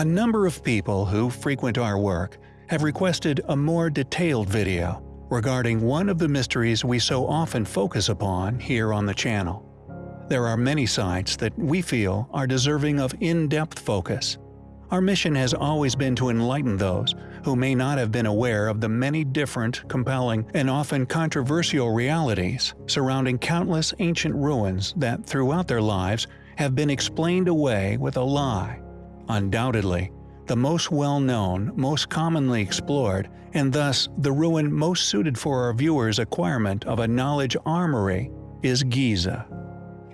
A number of people who frequent our work have requested a more detailed video regarding one of the mysteries we so often focus upon here on the channel. There are many sites that we feel are deserving of in-depth focus. Our mission has always been to enlighten those who may not have been aware of the many different, compelling, and often controversial realities surrounding countless ancient ruins that throughout their lives have been explained away with a lie. Undoubtedly, the most well-known, most commonly explored, and thus the ruin most suited for our viewers' acquirement of a knowledge armory is Giza.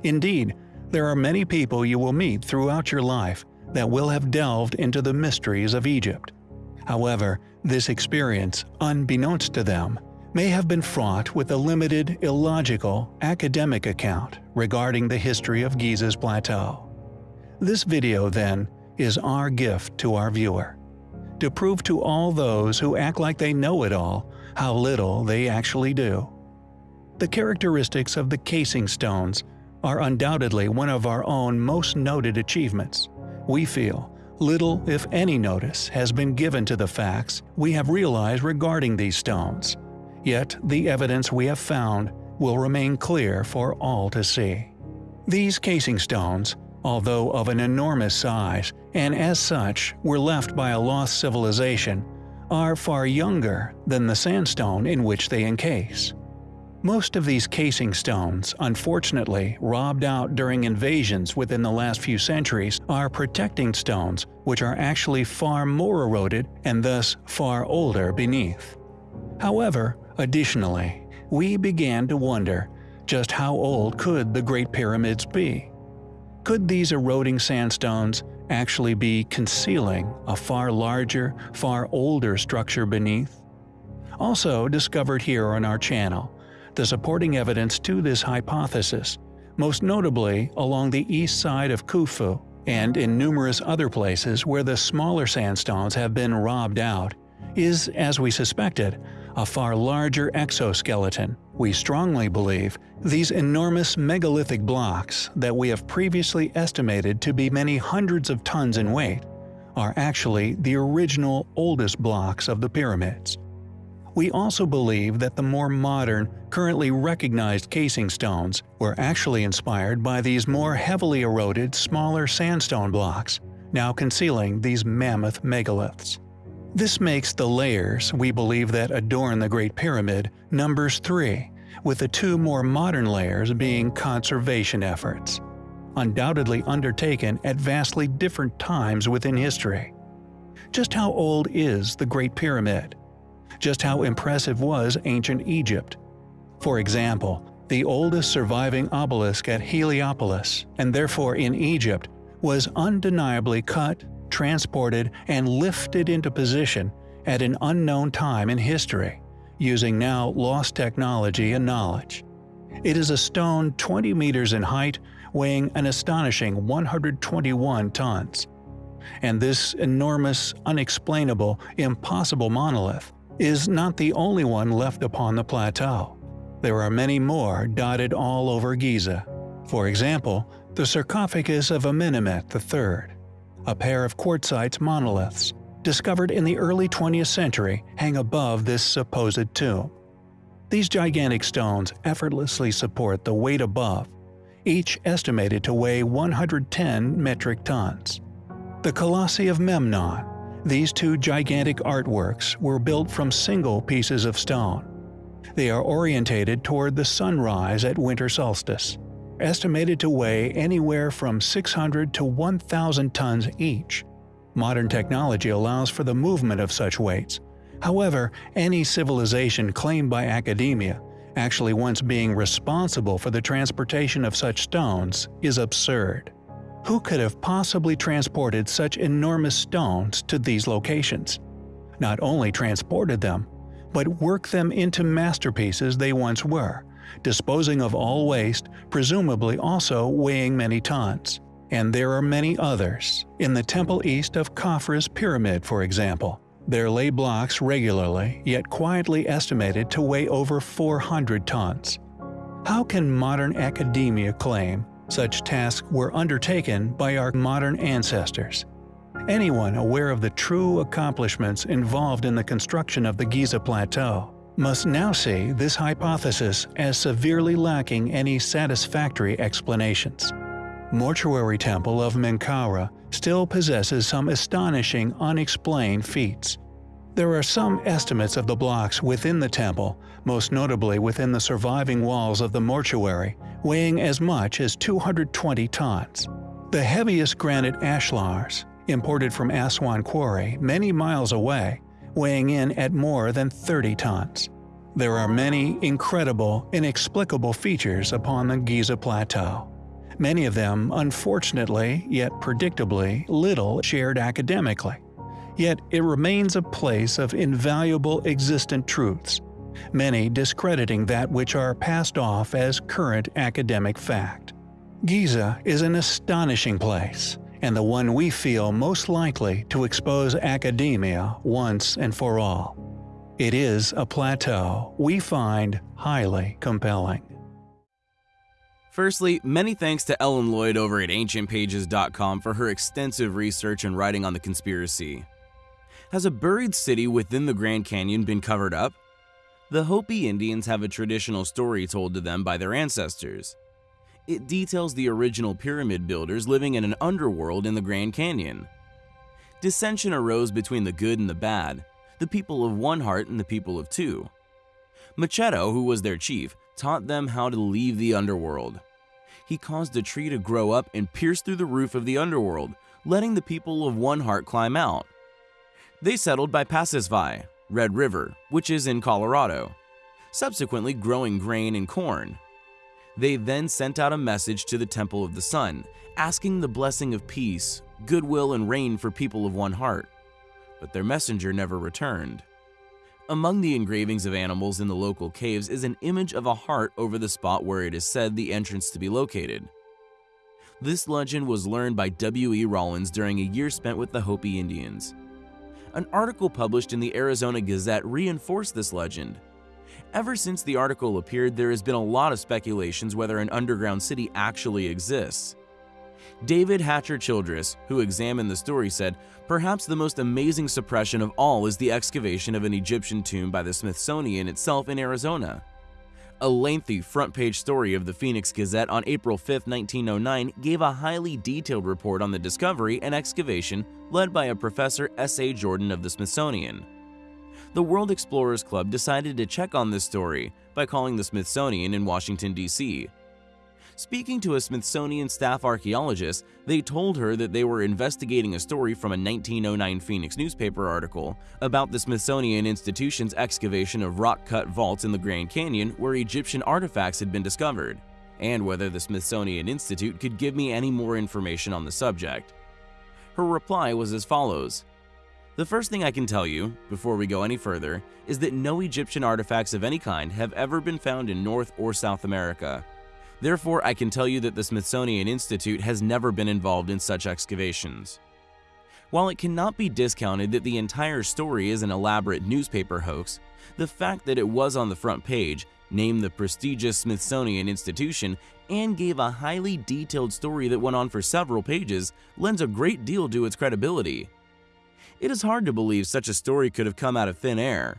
Indeed, there are many people you will meet throughout your life that will have delved into the mysteries of Egypt. However, this experience, unbeknownst to them, may have been fraught with a limited, illogical, academic account regarding the history of Giza's plateau. This video, then, is our gift to our viewer. To prove to all those who act like they know it all how little they actually do. The characteristics of the casing stones are undoubtedly one of our own most noted achievements. We feel little if any notice has been given to the facts we have realized regarding these stones, yet the evidence we have found will remain clear for all to see. These casing stones, although of an enormous size and as such were left by a lost civilization, are far younger than the sandstone in which they encase. Most of these casing stones, unfortunately robbed out during invasions within the last few centuries, are protecting stones which are actually far more eroded and thus far older beneath. However, additionally, we began to wonder just how old could the Great Pyramids be? Could these eroding sandstones actually be concealing a far larger, far older structure beneath? Also discovered here on our channel the supporting evidence to this hypothesis, most notably along the east side of Khufu and in numerous other places where the smaller sandstones have been robbed out, is, as we suspected, a far larger exoskeleton. We strongly believe these enormous megalithic blocks that we have previously estimated to be many hundreds of tons in weight are actually the original oldest blocks of the pyramids. We also believe that the more modern, currently recognized casing stones were actually inspired by these more heavily eroded, smaller sandstone blocks, now concealing these mammoth megaliths. This makes the layers we believe that adorn the Great Pyramid numbers three, with the two more modern layers being conservation efforts, undoubtedly undertaken at vastly different times within history. Just how old is the Great Pyramid? just how impressive was ancient Egypt. For example, the oldest surviving obelisk at Heliopolis, and therefore in Egypt, was undeniably cut, transported, and lifted into position at an unknown time in history, using now lost technology and knowledge. It is a stone 20 meters in height, weighing an astonishing 121 tons. And this enormous, unexplainable, impossible monolith is not the only one left upon the plateau. There are many more dotted all over Giza. For example, the sarcophagus of Amenemhet III, a pair of quartzite monoliths, discovered in the early 20th century, hang above this supposed tomb. These gigantic stones effortlessly support the weight above, each estimated to weigh 110 metric tons. The Colossi of Memnon, these two gigantic artworks were built from single pieces of stone. They are orientated toward the sunrise at winter solstice, estimated to weigh anywhere from 600 to 1,000 tons each. Modern technology allows for the movement of such weights. However, any civilization claimed by academia, actually once being responsible for the transportation of such stones, is absurd. Who could have possibly transported such enormous stones to these locations? Not only transported them, but worked them into masterpieces they once were, disposing of all waste, presumably also weighing many tons. And there are many others. In the temple east of Khafre's pyramid, for example, there lay blocks regularly, yet quietly estimated to weigh over 400 tons. How can modern academia claim such tasks were undertaken by our modern ancestors. Anyone aware of the true accomplishments involved in the construction of the Giza Plateau must now see this hypothesis as severely lacking any satisfactory explanations. Mortuary Temple of Menkaure still possesses some astonishing unexplained feats. There are some estimates of the blocks within the temple, most notably within the surviving walls of the mortuary, weighing as much as 220 tons. The heaviest granite ashlars, imported from Aswan Quarry many miles away, weighing in at more than 30 tons. There are many incredible, inexplicable features upon the Giza Plateau. Many of them, unfortunately, yet predictably, little shared academically. Yet it remains a place of invaluable existent truths, many discrediting that which are passed off as current academic fact. Giza is an astonishing place, and the one we feel most likely to expose academia once and for all. It is a plateau we find highly compelling. Firstly, many thanks to Ellen Lloyd over at AncientPages.com for her extensive research and writing on the conspiracy. Has a buried city within the Grand Canyon been covered up? The Hopi Indians have a traditional story told to them by their ancestors. It details the original pyramid builders living in an underworld in the Grand Canyon. Dissension arose between the good and the bad, the people of one heart and the people of two. Macheto, who was their chief, taught them how to leave the underworld. He caused a tree to grow up and pierce through the roof of the underworld, letting the people of one heart climb out. They settled by Pasisvi, Red River, which is in Colorado, subsequently growing grain and corn. They then sent out a message to the Temple of the Sun, asking the blessing of peace, goodwill, and rain for people of one heart. But their messenger never returned. Among the engravings of animals in the local caves is an image of a heart over the spot where it is said the entrance to be located. This legend was learned by W.E. Rollins during a year spent with the Hopi Indians. An article published in the Arizona Gazette reinforced this legend. Ever since the article appeared, there has been a lot of speculations whether an underground city actually exists. David Hatcher Childress, who examined the story, said, Perhaps the most amazing suppression of all is the excavation of an Egyptian tomb by the Smithsonian itself in Arizona. A lengthy front page story of the Phoenix Gazette on April 5, 1909 gave a highly detailed report on the discovery and excavation led by a Professor S.A. Jordan of the Smithsonian. The World Explorers Club decided to check on this story by calling the Smithsonian in Washington, D.C. Speaking to a Smithsonian staff archaeologist, they told her that they were investigating a story from a 1909 Phoenix newspaper article about the Smithsonian Institution's excavation of rock-cut vaults in the Grand Canyon where Egyptian artifacts had been discovered, and whether the Smithsonian Institute could give me any more information on the subject. Her reply was as follows. The first thing I can tell you, before we go any further, is that no Egyptian artifacts of any kind have ever been found in North or South America. Therefore, I can tell you that the Smithsonian Institute has never been involved in such excavations. While it cannot be discounted that the entire story is an elaborate newspaper hoax, the fact that it was on the front page, named the prestigious Smithsonian Institution, and gave a highly detailed story that went on for several pages lends a great deal to its credibility. It is hard to believe such a story could have come out of thin air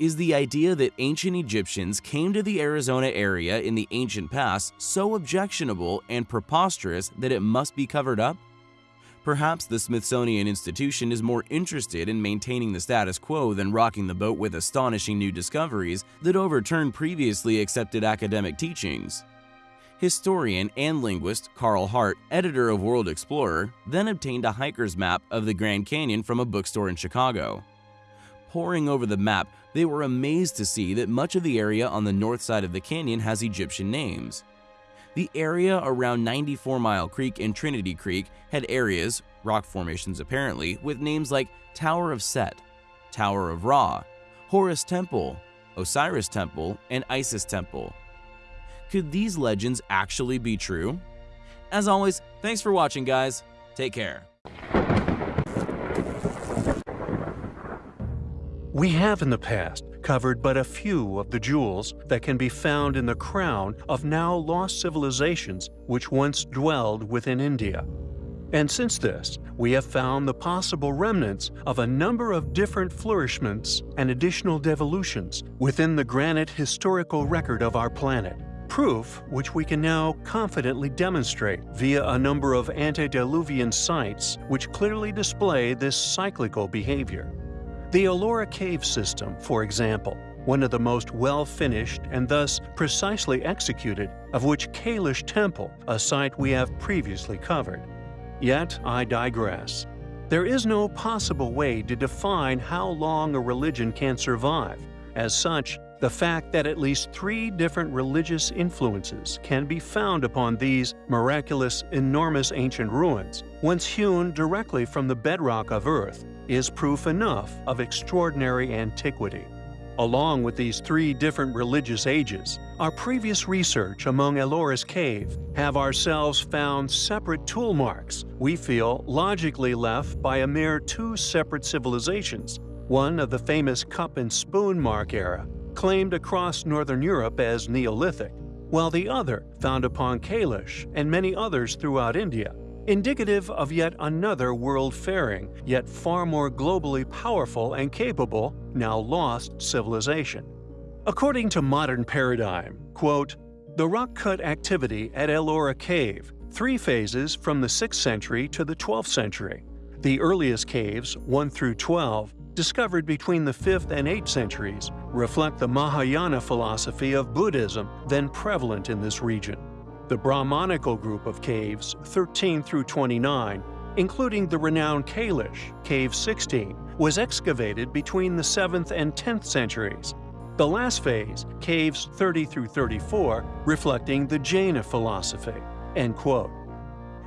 is the idea that ancient Egyptians came to the Arizona area in the ancient past so objectionable and preposterous that it must be covered up? Perhaps the Smithsonian Institution is more interested in maintaining the status quo than rocking the boat with astonishing new discoveries that overturn previously accepted academic teachings. Historian and linguist Carl Hart, editor of World Explorer, then obtained a hiker's map of the Grand Canyon from a bookstore in Chicago. Poring over the map, they were amazed to see that much of the area on the north side of the canyon has Egyptian names. The area around 94 Mile Creek and Trinity Creek had areas, rock formations apparently, with names like Tower of Set, Tower of Ra, Horus Temple, Osiris Temple, and Isis Temple. Could these legends actually be true? As always, thanks for watching guys. Take care. We have in the past covered but a few of the jewels that can be found in the crown of now lost civilizations which once dwelled within India. And since this, we have found the possible remnants of a number of different flourishments and additional devolutions within the granite historical record of our planet. Proof which we can now confidently demonstrate via a number of antediluvian sites which clearly display this cyclical behavior. The Ellora Cave System, for example, one of the most well-finished and thus precisely executed, of which Kailash Temple, a site we have previously covered. Yet I digress. There is no possible way to define how long a religion can survive. As such, the fact that at least three different religious influences can be found upon these miraculous, enormous ancient ruins, once hewn directly from the bedrock of Earth, is proof enough of extraordinary antiquity. Along with these three different religious ages, our previous research among Ellora's cave have ourselves found separate tool marks we feel logically left by a mere two separate civilizations, one of the famous cup and spoon mark era, claimed across northern Europe as Neolithic, while the other found upon Kailash and many others throughout India indicative of yet another world-faring, yet far more globally powerful and capable, now lost civilization. According to modern paradigm, quote, the rock-cut activity at Ellora Cave, three phases from the 6th century to the 12th century. The earliest caves, 1 through 12, discovered between the 5th and 8th centuries, reflect the Mahayana philosophy of Buddhism then prevalent in this region. The Brahmanical group of caves 13 through 29, including the renowned Kailash, Cave 16, was excavated between the 7th and 10th centuries. The last phase, caves 30 through 34, reflecting the Jaina philosophy." End quote.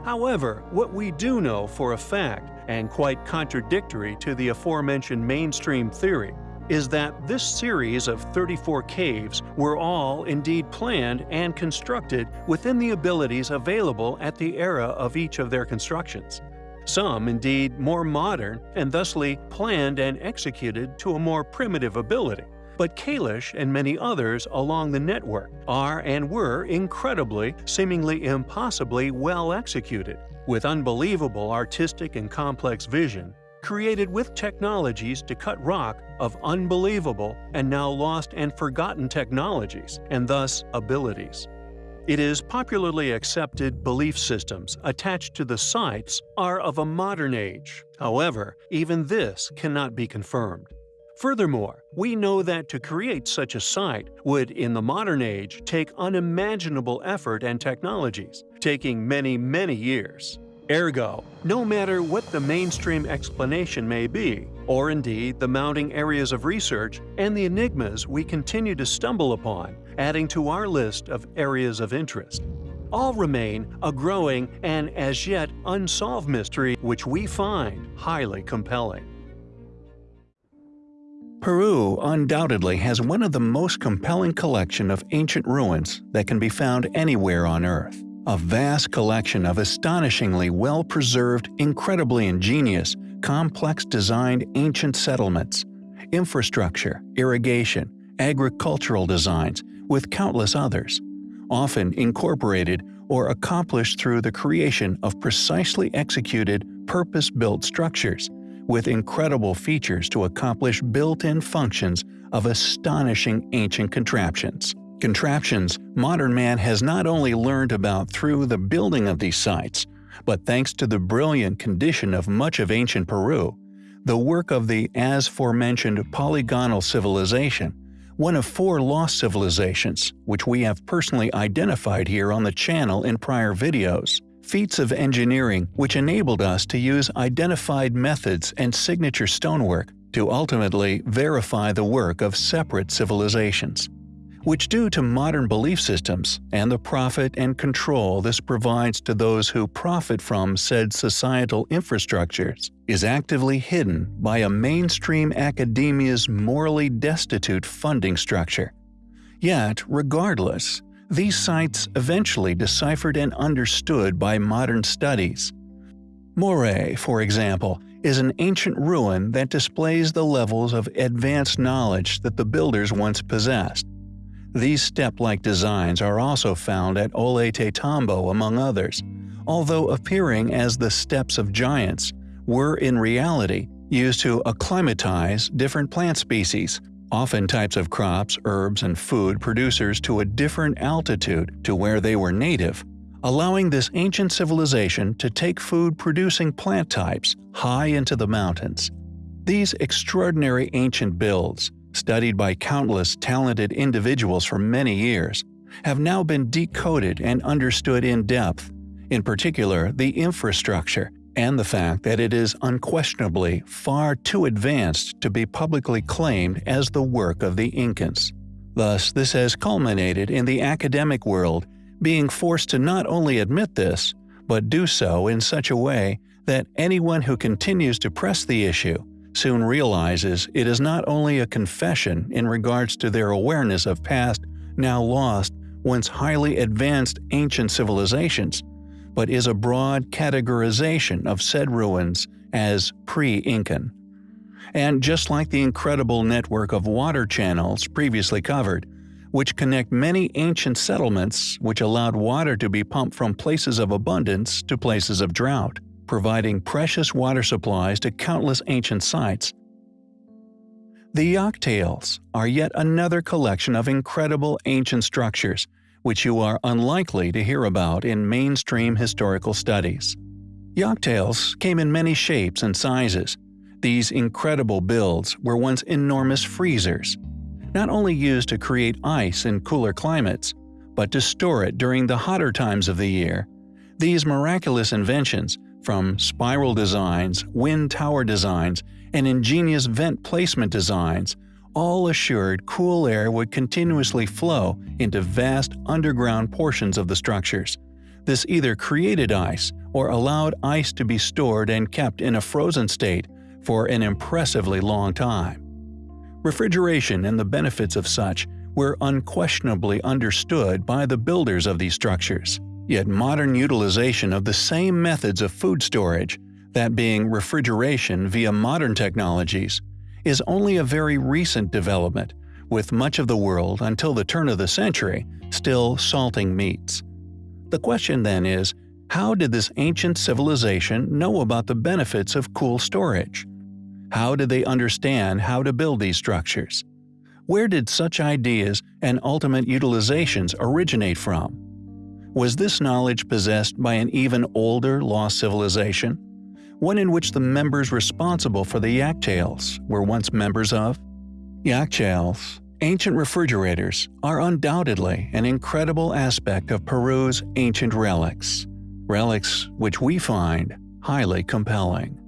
However, what we do know for a fact, and quite contradictory to the aforementioned mainstream theory, is that this series of 34 caves were all indeed planned and constructed within the abilities available at the era of each of their constructions. Some, indeed, more modern and thusly planned and executed to a more primitive ability. But Kailash and many others along the network are and were incredibly, seemingly impossibly well executed, with unbelievable artistic and complex vision, created with technologies to cut rock of unbelievable and now lost and forgotten technologies, and thus abilities. It is popularly accepted belief systems attached to the sites are of a modern age. However, even this cannot be confirmed. Furthermore, we know that to create such a site would, in the modern age, take unimaginable effort and technologies, taking many, many years. Ergo, no matter what the mainstream explanation may be, or indeed the mounting areas of research and the enigmas we continue to stumble upon, adding to our list of areas of interest, all remain a growing and as yet unsolved mystery which we find highly compelling. Peru undoubtedly has one of the most compelling collection of ancient ruins that can be found anywhere on Earth. A vast collection of astonishingly well-preserved, incredibly ingenious, complex designed ancient settlements, infrastructure, irrigation, agricultural designs, with countless others, often incorporated or accomplished through the creation of precisely executed, purpose-built structures, with incredible features to accomplish built-in functions of astonishing ancient contraptions contraptions modern man has not only learned about through the building of these sites, but thanks to the brilliant condition of much of ancient Peru, the work of the as forementioned polygonal civilization, one of four lost civilizations, which we have personally identified here on the channel in prior videos. Feats of engineering which enabled us to use identified methods and signature stonework to ultimately verify the work of separate civilizations which due to modern belief systems and the profit and control this provides to those who profit from said societal infrastructures, is actively hidden by a mainstream academia's morally destitute funding structure. Yet, regardless, these sites eventually deciphered and understood by modern studies. Moray, for example, is an ancient ruin that displays the levels of advanced knowledge that the builders once possessed. These step-like designs are also found at Ollantaytambo among others, although appearing as the steps of giants, were in reality used to acclimatize different plant species, often types of crops, herbs, and food producers to a different altitude to where they were native, allowing this ancient civilization to take food-producing plant types high into the mountains. These extraordinary ancient builds, studied by countless talented individuals for many years, have now been decoded and understood in depth, in particular the infrastructure and the fact that it is unquestionably far too advanced to be publicly claimed as the work of the Incans. Thus, this has culminated in the academic world being forced to not only admit this, but do so in such a way that anyone who continues to press the issue soon realizes it is not only a confession in regards to their awareness of past, now lost, once highly advanced ancient civilizations, but is a broad categorization of said ruins as pre-Incan. And just like the incredible network of water channels previously covered, which connect many ancient settlements which allowed water to be pumped from places of abundance to places of drought, providing precious water supplies to countless ancient sites. The Yakhchals are yet another collection of incredible ancient structures which you are unlikely to hear about in mainstream historical studies. Yakhchals came in many shapes and sizes. These incredible builds were once enormous freezers, not only used to create ice in cooler climates, but to store it during the hotter times of the year. These miraculous inventions, from spiral designs, wind tower designs, and ingenious vent placement designs, all assured cool air would continuously flow into vast underground portions of the structures. This either created ice or allowed ice to be stored and kept in a frozen state for an impressively long time. Refrigeration and the benefits of such were unquestionably understood by the builders of these structures. Yet modern utilization of the same methods of food storage, that being refrigeration via modern technologies, is only a very recent development, with much of the world until the turn of the century still salting meats. The question then is, how did this ancient civilization know about the benefits of cool storage? How did they understand how to build these structures? Where did such ideas and ultimate utilizations originate from? Was this knowledge possessed by an even older lost civilization? One in which the members responsible for the Yakhchals were once members of? Yakhchals, ancient refrigerators, are undoubtedly an incredible aspect of Peru's ancient relics. Relics which we find highly compelling.